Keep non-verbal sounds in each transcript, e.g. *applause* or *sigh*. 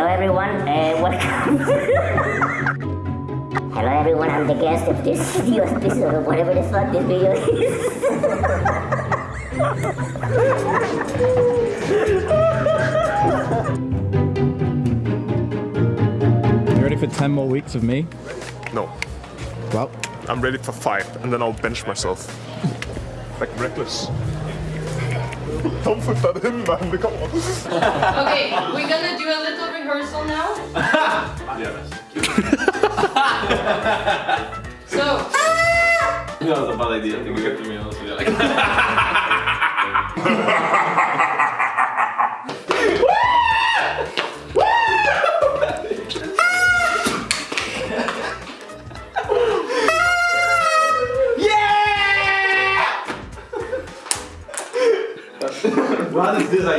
Hello everyone, uh, welcome. *laughs* Hello everyone, I'm the guest of this video, this is whatever the fuck this video is. *laughs* You ready for 10 more weeks of me? No. Well, I'm ready for five, and then I'll bench myself. *laughs* like reckless. Don't put that in, man. Come on. Okay, we're gonna do a little rehearsal now. so, *laughs* That was a bad idea. I think we have to be honest with *laughs* you.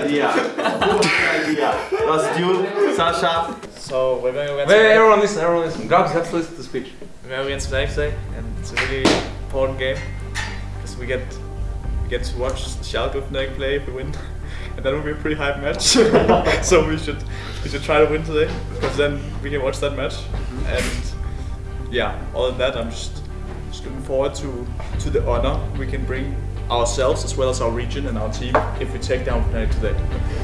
Idea? Who was the idea? Was you, Sasha? So we're going to Wait, wait, everyone listen, everyone listen. Grabbz, you have to listen to the speech. we're going against Fnatic today, eh? and it's a really important game because we get we get to watch Schalke with Fnatic play if we win, *laughs* and that will be a pretty hype match. *laughs* so we should we should try to win today because then we can watch that match. Mm-hmm. And yeah, other than that, I'm just just looking forward to to the honor we can bring ourselves as well as our region and our team if we take down Fnatic today.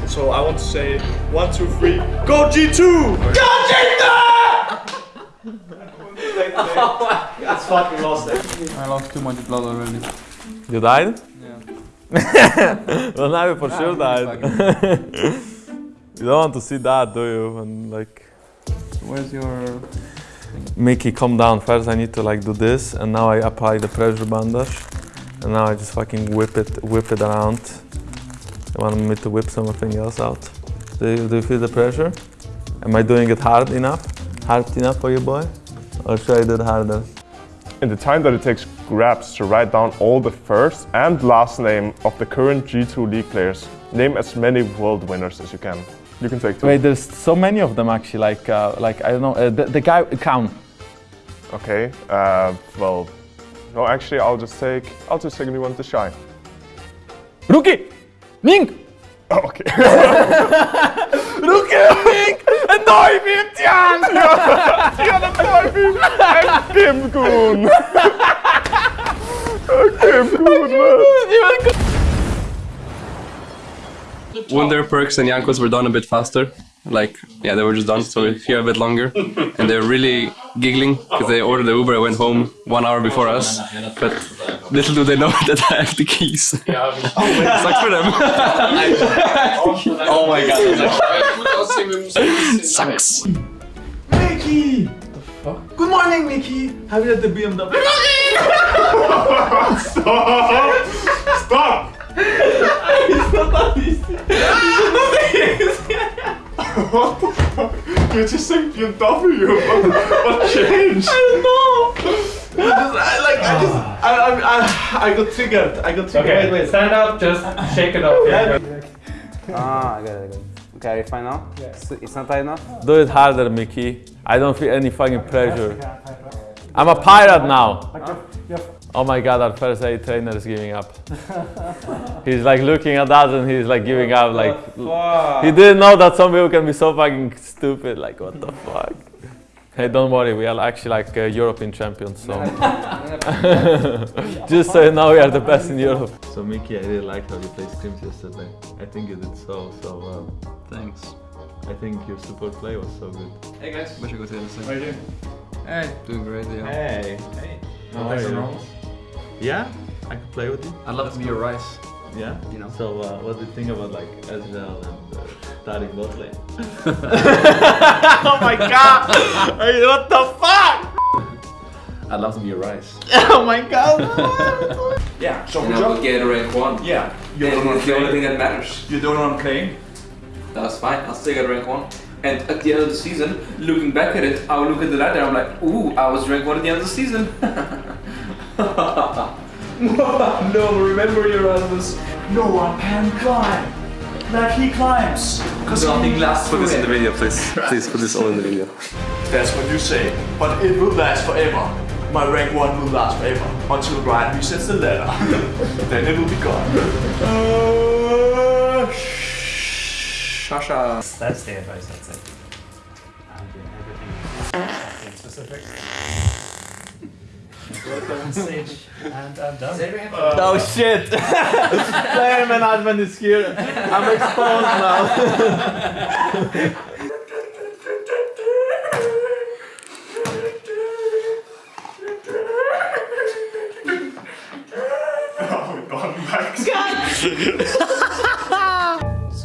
So I want to say one, two, three, go G2! Go G2! That's fucking lost it. I lost too much blood already. You died? Yeah. *laughs* well, now you for sure died. *laughs* you don't want to see that, do you? And like, Where's your... Mickey, calm down. First, I need to like do this, and now I apply the pressure bandage, and now I just fucking whip it, whip it around. You want me to whip something else out? Do you, do you feel the pressure? Am I doing it hard enough? Hard enough for you, boy? Or should I do it harder? In the time that it takes Grabbz to write down all the first and last name of the current G2 League players, name as many world winners as you can. You can take two. Wait, there's so many of them actually. Like, uh, like I don't know. Uh, the, the guy count. Okay. Uh, well, no, actually, I'll just take. I'll just take anyone to shy. Rookie, Ning, Oh, okay. *laughs* Rookie, Ning, en Neuvim, Tian. ja, dat var vi! En Kim Gun! *laughs* Kim Gun! Wunder Perkz and Jankos were done a bit faster. Like, yeah, they were just done, so we're here a bit longer. And they're really giggling because they ordered the Uber and went home one hour before us. But little do they know *laughs* that I have the keys. *laughs* Oh, Sucks for them. *laughs* Oh my god. Sucks. Mickey! What the fuck? Good morning, Mickey! Have you at the BMW? Stop! What the fuck? You're just saying BMW. What, what changed? I don't know. I, like, I just, I, I, I, I got triggered. I got triggered. Okay, Wait, wait. stand up, just shake it off. Ah, I got it, I got it. Okay, are you fine now? It's, it's not tight enough? Do it harder, Mickey. I don't feel any fucking pressure. I'm a pirate now. Oh my god, our first aid trainer is giving up. *laughs* he's like looking at us and he's like giving up. Like he didn't know that some people can be so fucking stupid. Like what the fuck? *laughs* Hey, don't worry, we are actually like uh, European champions. So *laughs* just so you know, we are the best in Europe. So Mickey, I really liked how you played scrims yesterday. I think you did so so well. Thanks. I think your support play was so good. Hey guys, Wish I could say the how are you doing? Hey, doing great, yeah. Hey. Hey. How are you? Yeah, I could play with you. I'd love to be your rice. Yeah. You know. So uh, what do you think about like Ezreal and uh, starting bot lane? Oh my god! Hey, what the fuck? I'd love to be your rice. *laughs* Oh my god! *laughs* yeah, so And I will get a rank one. Yeah, you And don't want it's to the only thing that matters. You don't want to play. That's fine. I'll still get a rank one. And at the end of the season, looking back at it, I'll look at the ladder. I'm like, ooh, I was rank one at the end of the season. *laughs* *laughs* no, remember Erasmus. No one can climb like he climbs. Cause Nothing lasts. Put this in the video. video, please. Please put this all in the video. That's what you say, but it will last forever. My rank 1 will last forever until Ryan resets the letter. *laughs* then it will be gone. Uh, Shasha. That's the advice I'd say. specifics. Welcome on stage. And I'm done. Oh shit! Player management is here. I'm exposed now. *laughs*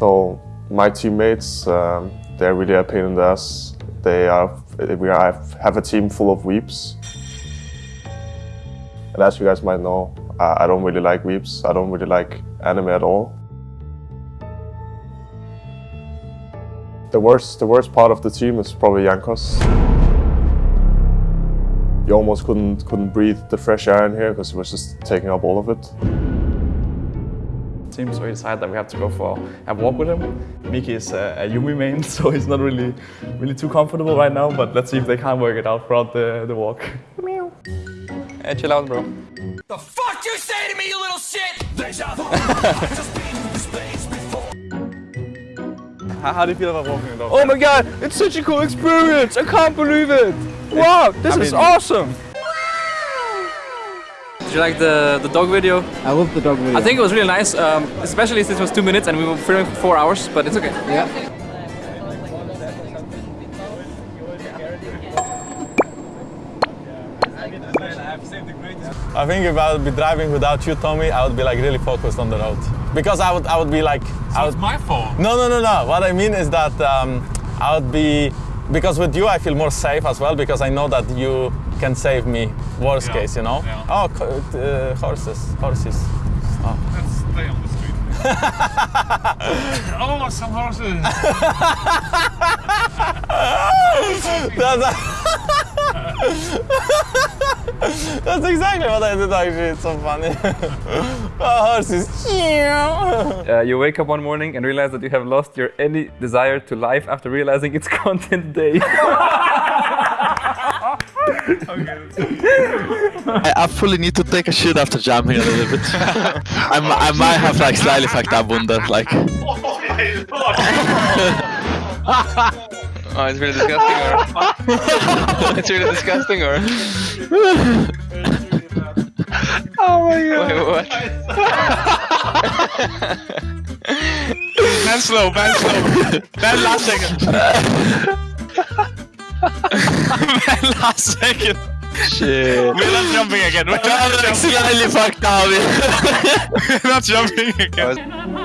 So my teammates, um, they're really a pain in the ass. They are, we are, have a team full of weeps. And as you guys might know, I I don't really like weeps. I don't really like anime at all. The worst, the worst part of the team is probably Jankos. You almost couldn't couldn't breathe the fresh air in here because it was just taking up all of it. team, so we decided that we have to go for a walk with him. Miki is a, a Yuumi main, *laughs* so he's not really, really too comfortable right now. But let's see if they can work it out throughout the, the walk. Hey, chill out, bro. The fuck you say to me, you little shit? *laughs* How, how do you feel about walking the dog? Oh my god, it's such a cool experience! I can't believe it! Wow, this I is mean- awesome! Did you like the, the dog video? I love the dog video. I think it was really nice, um, especially since it was two minutes and we were filming for four hours, but it's okay. Yeah. I think if I would be driving without you, Tommy, I would be like really focused on the road. Because I would, I would be like. I would, my fault. no, no, no, no. What I mean is that um, I would be. Because with you, I feel more safe as well because I know that you can save me. Worst Yeah, case, you know. yeah. Oh, uh, horses, horses. Let's stay on the street. *laughs* oh, some horses. *laughs* That's, *laughs* That's exactly what I did actually. It's so funny. oh, horses. Uh, you wake up one morning and realize that you have lost your any desire to life after realizing it's content day. I absolutely need to take a shit after jumping a little bit. I, mi- I might have like slightly fucked up on that, like. oh, it's really disgusting, or *laughs* it's really disgusting, or Oh my god. Wait, what? Man slow, man slow. Man last second. Man last second. Shit. We're not jumping again. We're not jumping. Slightly fucked up. We're not jumping again.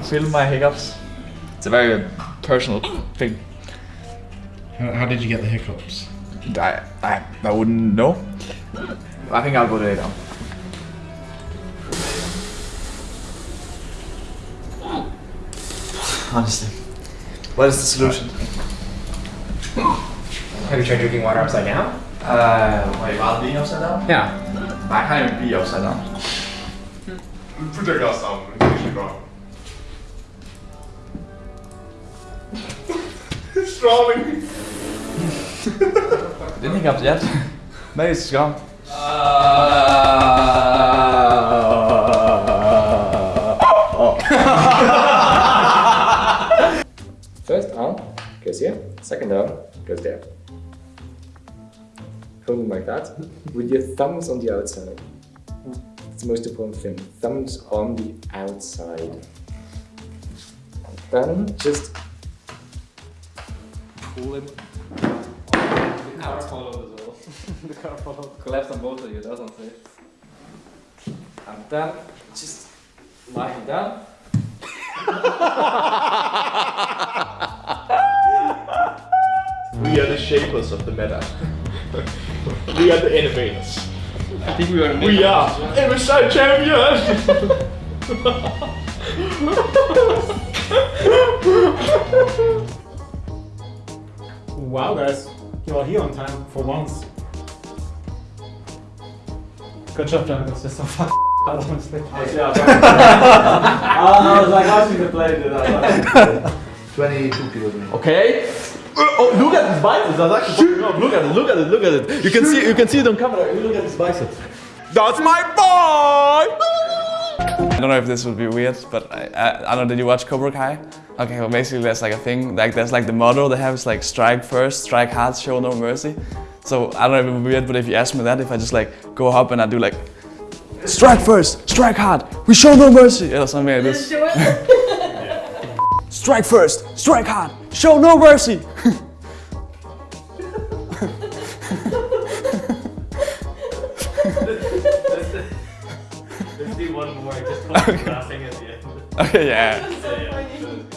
Can feel my hiccups? It's a very personal thing. How, how did you get the hiccups? I, I, I wouldn't know. I think I'll go to lay down. Honestly. What is the solution? Have you tried drinking water upside down? Uh, wait, while being upside down? Yeah. I can't even be upside down. Put your glass down. It's drowning. Didn't hiccups yet. Maybe it's gone. First arm goes here, second arm goes there. Hold them like that, with your thumbs on the outside. It's the most important thing. Thumbs on the outside. Then just pull it. The car followed as well. *laughs* the car followed. Collapsed on both of you, that's unsafe. And then just lying down. We are the shapers of the meta. we are the innovators. I think we are We are MSI champions! *laughs* Wow, guys. You are here on time for once. Good job, Jankos. You're so fucking *laughs* honestly. *laughs* *laughs* I was like watching the play, dude. I was like, 22 kilos. Okay. Uh, oh, look at his biceps. That's actually fucking. Look at it. Look at it. Look at it. You can see. You can see it on camera. Look at his biceps. That's my boy. I don't know if this would be weird, but I, I, I don't know, did you watch Cobra Kai? Okay, well basically there's like a thing, like there's like the motto they have is like strike first, strike hard, show no mercy. So I don't know if it would be weird, but if you ask me that, if I just like go up and I do like strike first, strike hard, we show no mercy, or something like this. *laughs* Strike first, strike hard, show no mercy. *laughs* *laughs* Let's do one more. Just *laughs* laughing at the end. Okay, yeah.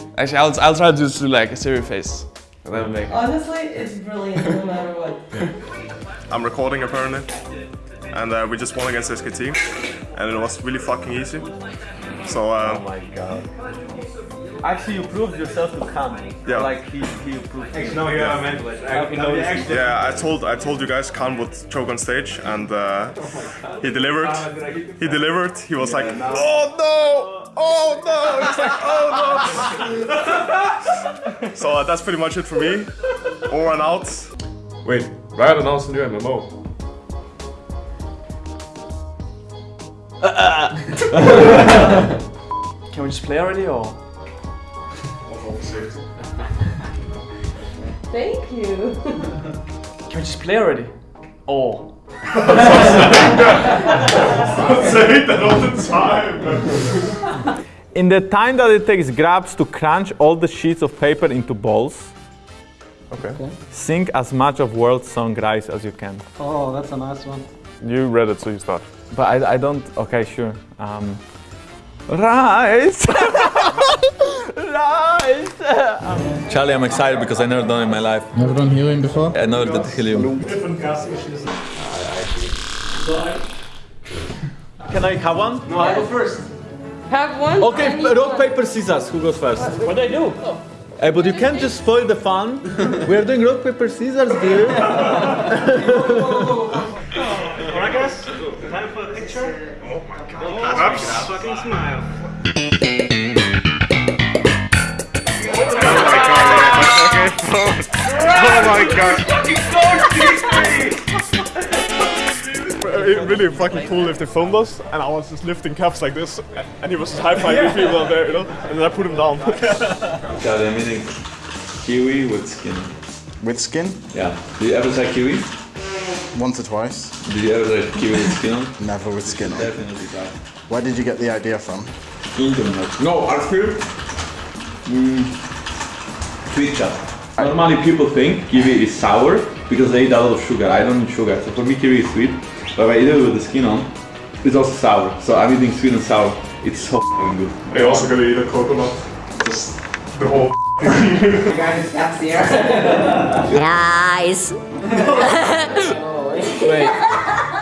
*laughs* Actually, I'll, I'll try to just do like a serious face. That'll make Honestly, it's brilliant no matter what. I'm recording apparently, and uh, we just won against SKT, and it was really fucking easy. So. Uh, oh my god. Actually, you proved yourself to Khan. Yeah. Like he, he proved. No, you are mental. Okay, no, it's- Yeah, I told I told you guys Khan would choke on stage, and uh, he delivered. He delivered. He was like, "Oh no! Oh no!" He's like, "Oh no!" so uh, that's pretty much it for me. Over and out. Wait, hvad er der nogensinde gjort MMO? Can we just play already or? Thank you. *laughs* Can we just play already? Or? Say that all the time. In the time that it takes Grabbz to crunch all the sheets of paper into balls, Okay. sing as much of world song Rise as you can. Oh, that's a nice one. You read it, so you start. But I, I don't. Okay, sure. Um, rise, rise. Charlie, I'm excited because I never done it in my life. Never done helium before? I never did helium. Different gas issues. Can I have one? No, I go first. Have one. Okay, and you rock, paper, scissors. Who goes first? What do I do? Hey, but you can't just spoil the fun. we are doing rock, paper, scissors, dear. *laughs* Alright, guys. Time for a picture. Oh my god. Oh, fucking smile. Oh my god. It really fucking cool if they filmed us and I was just lifting cups like this and he was just high fiving people out there, you know? And then I put him down. Charlie, I'm eating kiwi with skin. With skin? Yeah. Do you ever say kiwi? Once or twice. Did you ever say kiwi with skin on? Never with skin on. Definitely try. Where did you get the idea from? Internet. No, Arthur. Mm, tweet chat. Normally people think kiwi is sour because they eat a lot of sugar. I don't eat sugar, so for me kiwi is sweet. But if I eat it with the skin on, it's also sour. So I'm eating sweet and sour. It's so f***ing good. Are you also gonna eat a coconut? Just the whole *laughs* guys up there. Nice. Wait. *laughs*